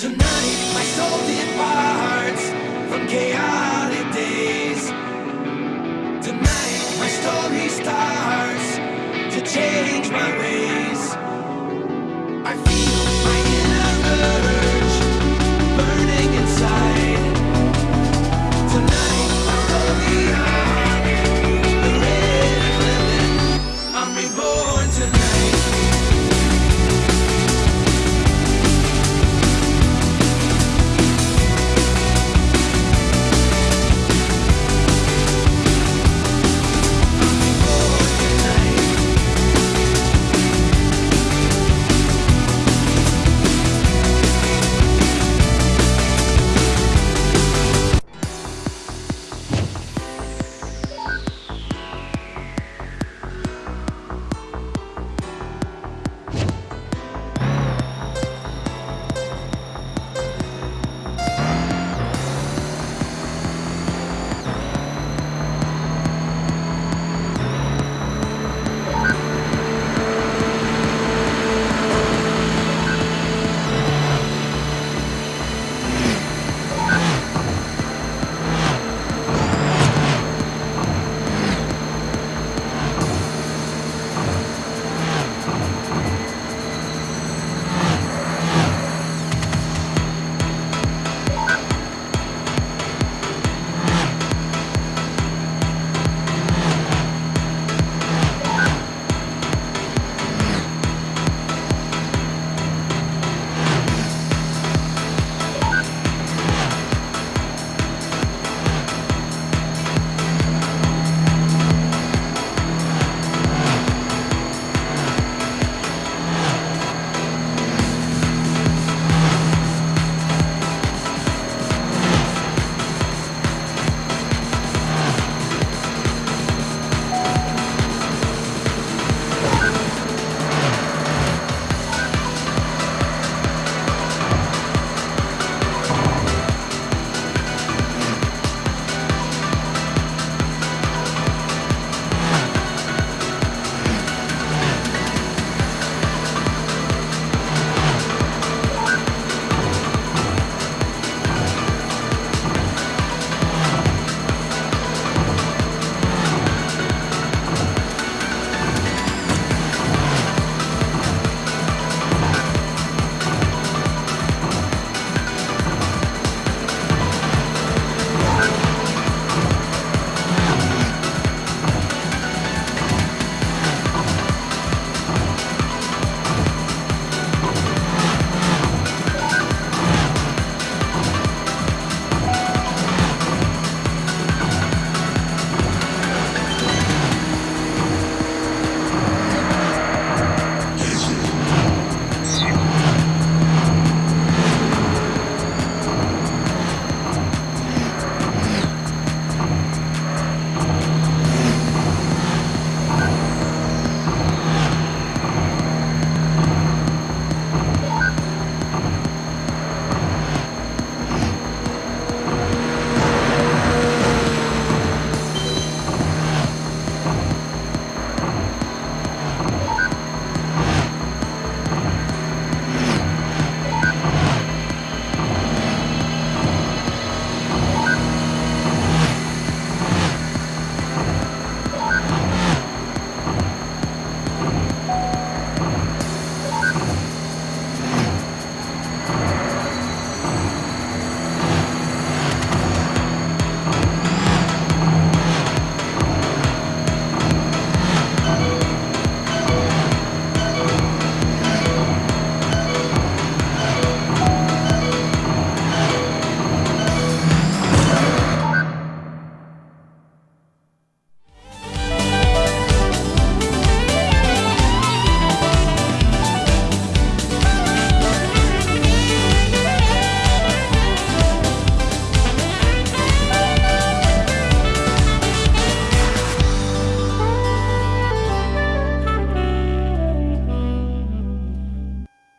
Tonight, my soul departs from chaos.